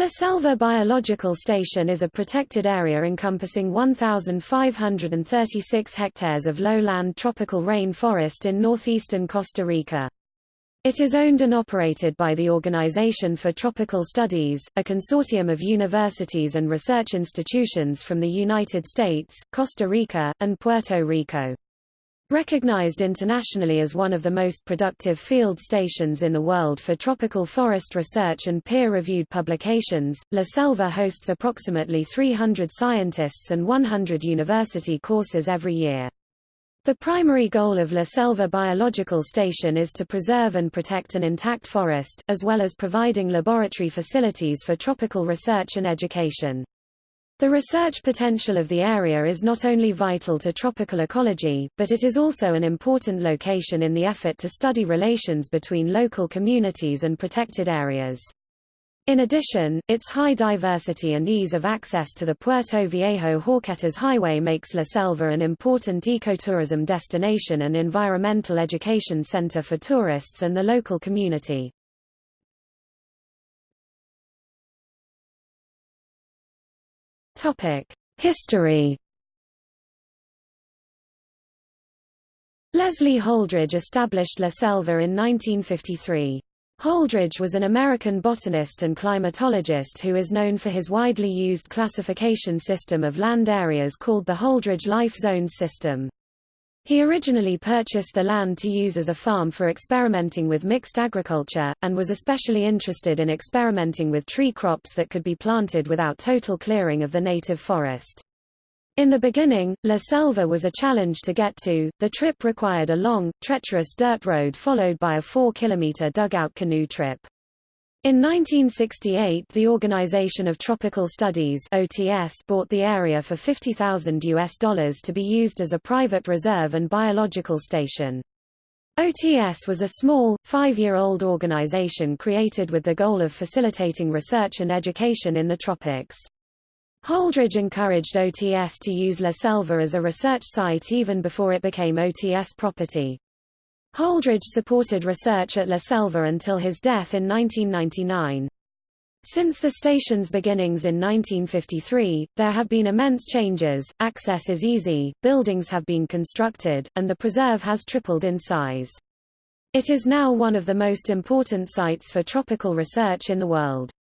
La Selva Biological Station is a protected area encompassing 1,536 hectares of lowland tropical rain forest in northeastern Costa Rica. It is owned and operated by the Organization for Tropical Studies, a consortium of universities and research institutions from the United States, Costa Rica, and Puerto Rico. Recognized internationally as one of the most productive field stations in the world for tropical forest research and peer-reviewed publications, La Selva hosts approximately 300 scientists and 100 university courses every year. The primary goal of La Selva Biological Station is to preserve and protect an intact forest, as well as providing laboratory facilities for tropical research and education. The research potential of the area is not only vital to tropical ecology, but it is also an important location in the effort to study relations between local communities and protected areas. In addition, its high diversity and ease of access to the Puerto Viejo-Horquetas Highway makes La Selva an important ecotourism destination and environmental education center for tourists and the local community. History. Leslie Holdridge established La Selva in 1953. Holdridge was an American botanist and climatologist who is known for his widely used classification system of land areas called the Holdridge Life Zones system. He originally purchased the land to use as a farm for experimenting with mixed agriculture, and was especially interested in experimenting with tree crops that could be planted without total clearing of the native forest. In the beginning, La Selva was a challenge to get to, the trip required a long, treacherous dirt road followed by a 4-kilometer dugout canoe trip. In 1968 the Organization of Tropical Studies OTS bought the area for 50,000 US dollars to be used as a private reserve and biological station. OTS was a small, five-year-old organization created with the goal of facilitating research and education in the tropics. Holdridge encouraged OTS to use La Selva as a research site even before it became OTS property. Holdridge supported research at La Selva until his death in 1999. Since the station's beginnings in 1953, there have been immense changes, access is easy, buildings have been constructed, and the preserve has tripled in size. It is now one of the most important sites for tropical research in the world.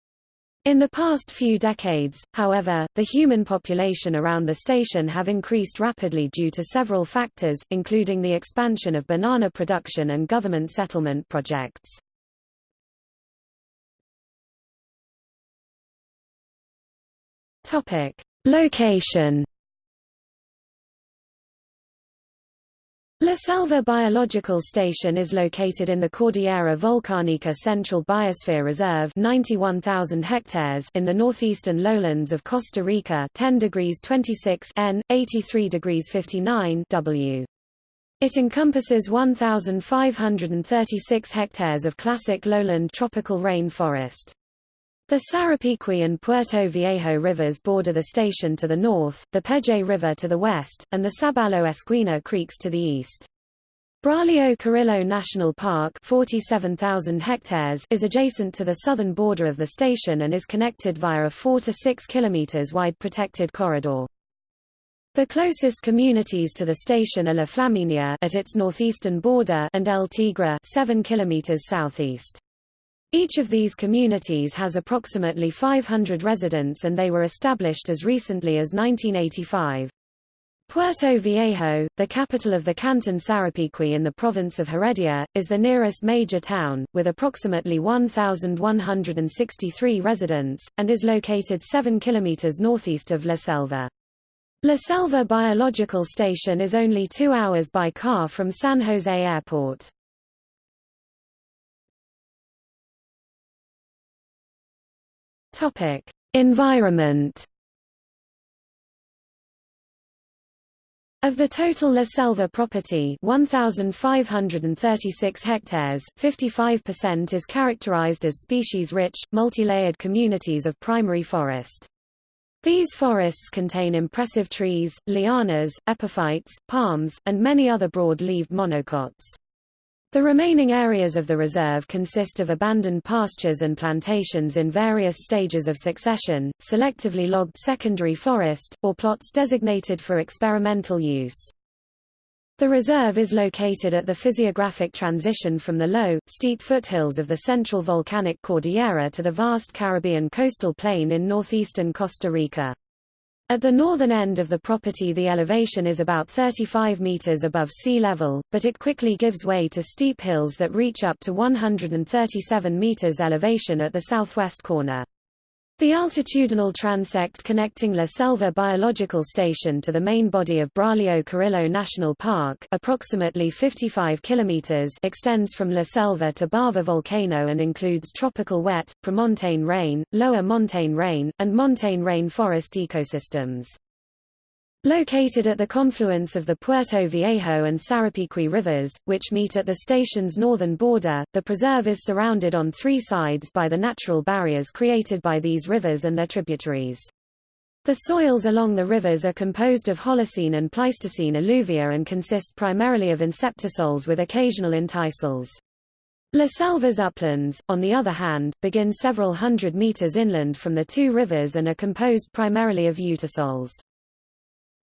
In the past few decades, however, the human population around the station have increased rapidly due to several factors, including the expansion of banana production and government settlement projects. Topic: Location La Selva Biological Station is located in the Cordillera Volcanica Central Biosphere Reserve 91,000 hectares in the northeastern lowlands of Costa Rica 10 degrees 26 N, 83 degrees 59 W. It encompasses 1,536 hectares of classic lowland tropical rain forest. The Sarapiqui and Puerto Viejo rivers border the station to the north, the Peje River to the west, and the Sabalo Esquina creeks to the east. Braulio Carrillo National Park 47,000 hectares is adjacent to the southern border of the station and is connected via a 4 to 6 km wide protected corridor. The closest communities to the station are La Flaminia at its northeastern border and El Tigre 7 km southeast. Each of these communities has approximately 500 residents and they were established as recently as 1985. Puerto Viejo, the capital of the canton Sarapiqui in the province of Heredia, is the nearest major town, with approximately 1,163 residents, and is located 7 kilometers northeast of La Selva. La Selva Biological Station is only two hours by car from San Jose Airport. Topic: Environment. Of the total La Selva property 1,536 hectares, 55% is characterized as species-rich, multi-layered communities of primary forest. These forests contain impressive trees, lianas, epiphytes, palms, and many other broad-leaved monocots. The remaining areas of the reserve consist of abandoned pastures and plantations in various stages of succession, selectively logged secondary forest, or plots designated for experimental use. The reserve is located at the physiographic transition from the low, steep foothills of the central volcanic cordillera to the vast Caribbean coastal plain in northeastern Costa Rica. At the northern end of the property the elevation is about 35 meters above sea level, but it quickly gives way to steep hills that reach up to 137 meters elevation at the southwest corner. The altitudinal transect connecting La Selva Biological Station to the main body of Braulio Carrillo National Park approximately 55 kilometers extends from La Selva to Barva Volcano and includes tropical wet, premontane rain, lower montane rain, and montane rain forest ecosystems. Located at the confluence of the Puerto Viejo and Sarapiqui rivers, which meet at the station's northern border, the preserve is surrounded on three sides by the natural barriers created by these rivers and their tributaries. The soils along the rivers are composed of Holocene and Pleistocene alluvia and consist primarily of inceptisols with occasional entisols. La Selva's uplands, on the other hand, begin several hundred meters inland from the two rivers and are composed primarily of ultisols.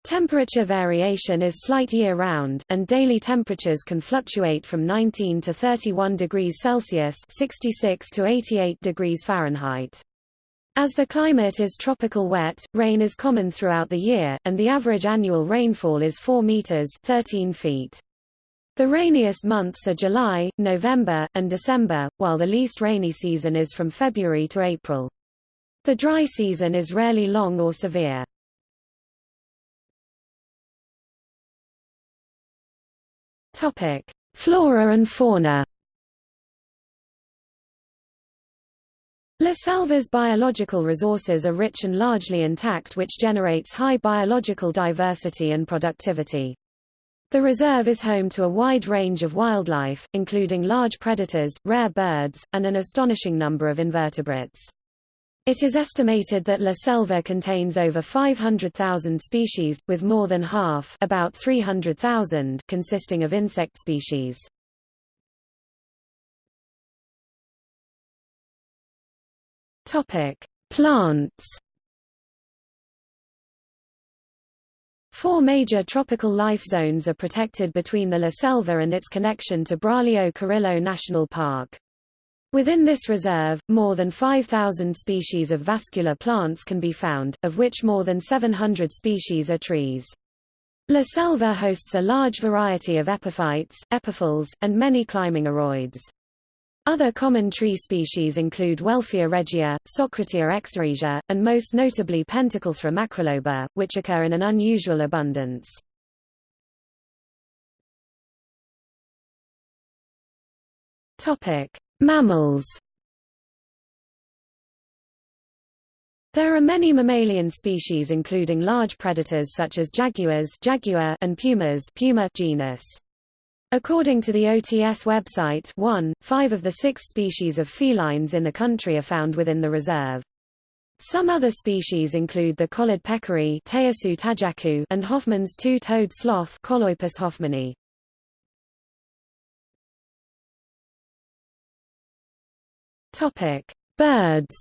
Temperature variation is slight year-round, and daily temperatures can fluctuate from 19 to 31 degrees Celsius 66 to 88 degrees Fahrenheit. As the climate is tropical wet, rain is common throughout the year, and the average annual rainfall is 4 meters 13 feet. The rainiest months are July, November, and December, while the least rainy season is from February to April. The dry season is rarely long or severe. Topic: Flora and fauna. La Selva's biological resources are rich and largely intact which generates high biological diversity and productivity. The reserve is home to a wide range of wildlife, including large predators, rare birds, and an astonishing number of invertebrates. It is estimated that La Selva contains over 500,000 species, with more than half about 300,000 consisting of insect species. Plants Four major tropical life zones are protected between the La Selva and its connection to Braulio Carrillo National Park. Within this reserve, more than 5,000 species of vascular plants can be found, of which more than 700 species are trees. La Selva hosts a large variety of epiphytes, epiphylls, and many climbing aroids. Other common tree species include Welfia regia, Socratea exorrhiza, and most notably Pentaclethra macroloba, which occur in an unusual abundance. Topic: Mammals There are many mammalian species including large predators such as jaguars jaguar and pumas puma genus. According to the OTS website 1, five of the six species of felines in the country are found within the reserve. Some other species include the collared peccary and Hoffmann's two-toed sloth Choloepus hoffmanni. Topic: Birds.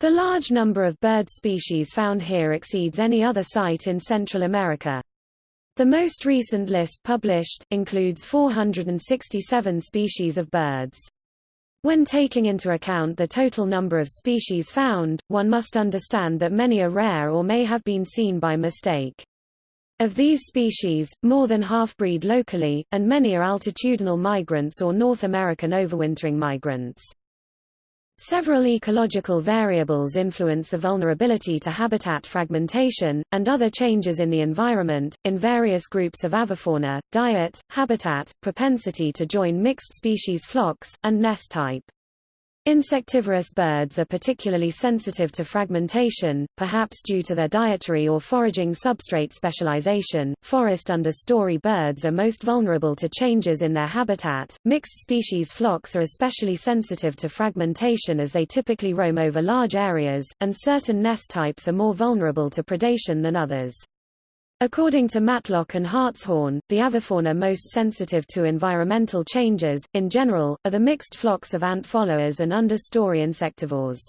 The large number of bird species found here exceeds any other site in Central America. The most recent list published, includes 467 species of birds. When taking into account the total number of species found, one must understand that many are rare or may have been seen by mistake. Of these species, more than half breed locally, and many are altitudinal migrants or North American overwintering migrants. Several ecological variables influence the vulnerability to habitat fragmentation, and other changes in the environment, in various groups of avifauna, diet, habitat, propensity to join mixed species flocks, and nest type. Insectivorous birds are particularly sensitive to fragmentation, perhaps due to their dietary or foraging substrate specialization. Forest understory birds are most vulnerable to changes in their habitat. Mixed species flocks are especially sensitive to fragmentation as they typically roam over large areas, and certain nest types are more vulnerable to predation than others. According to Matlock and Hartshorn, the avifauna most sensitive to environmental changes, in general, are the mixed flocks of ant followers and understory insectivores.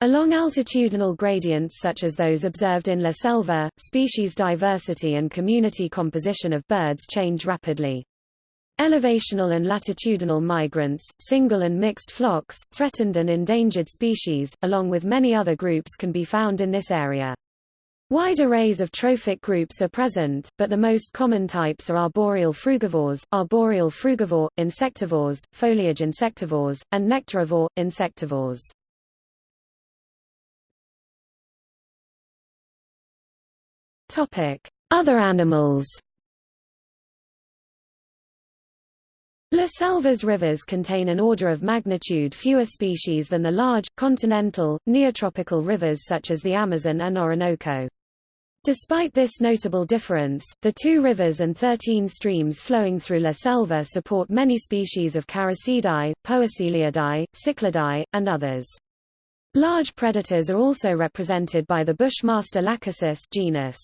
Along altitudinal gradients such as those observed in La Selva, species diversity and community composition of birds change rapidly. Elevational and latitudinal migrants, single and mixed flocks, threatened and endangered species, along with many other groups can be found in this area. Wide arrays of trophic groups are present, but the most common types are arboreal frugivores, arboreal frugivore, insectivores, foliage insectivores, and nectarivore, insectivores. Other animals La Selva's rivers contain an order of magnitude fewer species than the large, continental, neotropical rivers such as the Amazon and Orinoco. Despite this notable difference, the two rivers and 13 streams flowing through La Selva support many species of Characidae, Poeciliidae, Cichlidae, and others. Large predators are also represented by the bushmaster Lachesis genus.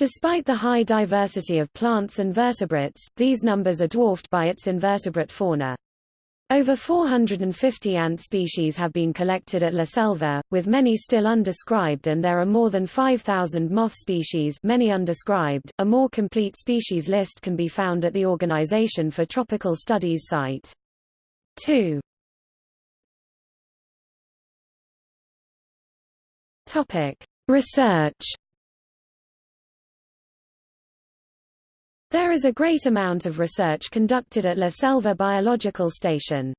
Despite the high diversity of plants and vertebrates, these numbers are dwarfed by its invertebrate fauna. Over 450 ant species have been collected at La Selva, with many still undescribed and there are more than 5,000 moth species many undescribed. A more complete species list can be found at the Organization for Tropical Studies site. 2. Topic: Research There is a great amount of research conducted at La Selva Biological Station.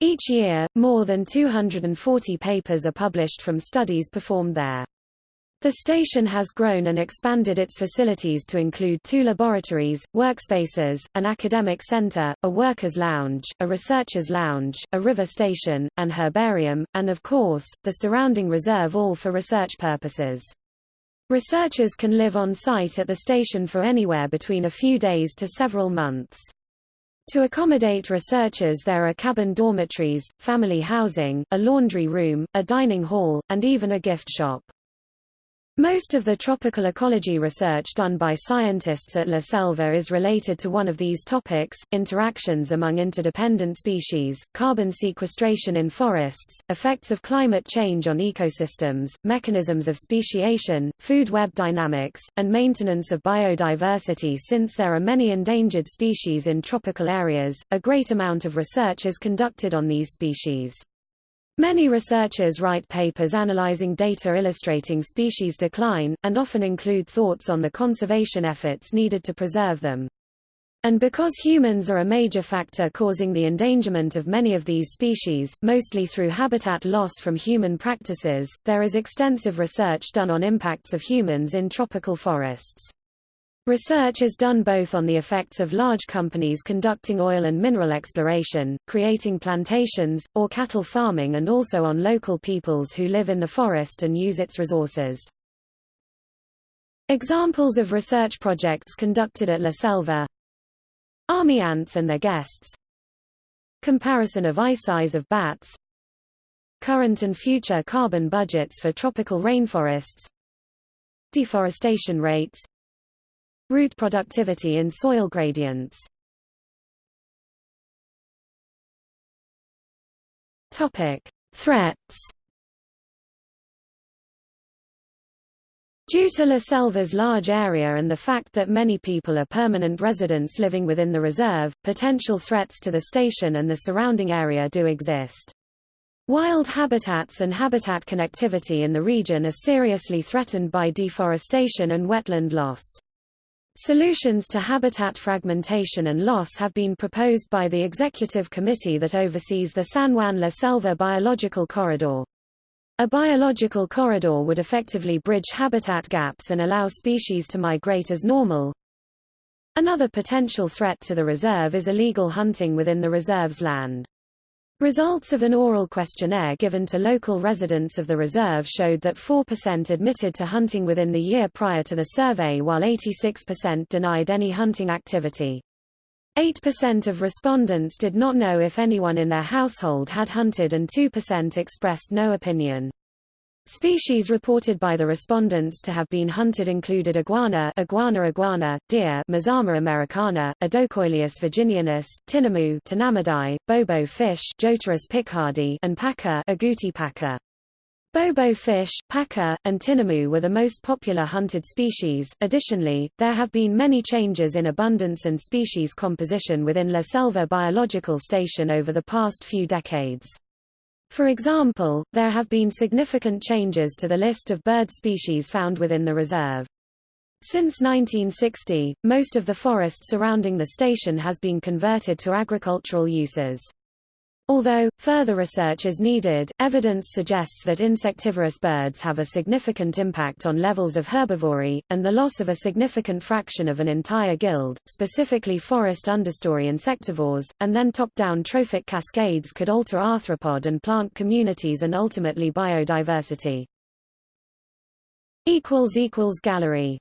Each year, more than 240 papers are published from studies performed there. The station has grown and expanded its facilities to include two laboratories, workspaces, an academic center, a workers' lounge, a researchers' lounge, a river station, an herbarium, and of course, the surrounding reserve all for research purposes. Researchers can live on site at the station for anywhere between a few days to several months. To accommodate researchers there are cabin dormitories, family housing, a laundry room, a dining hall, and even a gift shop. Most of the tropical ecology research done by scientists at La Selva is related to one of these topics, interactions among interdependent species, carbon sequestration in forests, effects of climate change on ecosystems, mechanisms of speciation, food web dynamics, and maintenance of biodiversity since there are many endangered species in tropical areas, a great amount of research is conducted on these species. Many researchers write papers analyzing data illustrating species decline, and often include thoughts on the conservation efforts needed to preserve them. And because humans are a major factor causing the endangerment of many of these species, mostly through habitat loss from human practices, there is extensive research done on impacts of humans in tropical forests. Research is done both on the effects of large companies conducting oil and mineral exploration, creating plantations, or cattle farming and also on local peoples who live in the forest and use its resources. Examples of research projects conducted at La Selva. Army ants and their guests. Comparison of eye size of bats. Current and future carbon budgets for tropical rainforests. Deforestation rates Root productivity in soil gradients Topic: Threats. Due to La Selva's large area and the fact that many people are permanent residents living within the reserve, potential threats to the station and the surrounding area do exist. Wild habitats and habitat connectivity in the region are seriously threatened by deforestation and wetland loss. Solutions to habitat fragmentation and loss have been proposed by the executive committee that oversees the San Juan La Selva Biological Corridor. A biological corridor would effectively bridge habitat gaps and allow species to migrate as normal. Another potential threat to the reserve is illegal hunting within the reserve's land. Results of an oral questionnaire given to local residents of the reserve showed that 4% admitted to hunting within the year prior to the survey while 86% denied any hunting activity. 8% of respondents did not know if anyone in their household had hunted and 2% expressed no opinion. Species reported by the respondents to have been hunted included iguana Iguana iguana, deer Mazama americana, Odocoileus virginianus, tinamou Tinamidae, bobo fish Joturus pichardi and paca Agouti paca. Bobo fish, paca, and tinamou were the most popular hunted species. Additionally, there have been many changes in abundance and species composition within La Selva Biological Station over the past few decades. For example, there have been significant changes to the list of bird species found within the reserve. Since 1960, most of the forest surrounding the station has been converted to agricultural uses. Although, further research is needed, evidence suggests that insectivorous birds have a significant impact on levels of herbivory, and the loss of a significant fraction of an entire guild, specifically forest understory insectivores, and then top-down trophic cascades could alter arthropod and plant communities and ultimately biodiversity. Gallery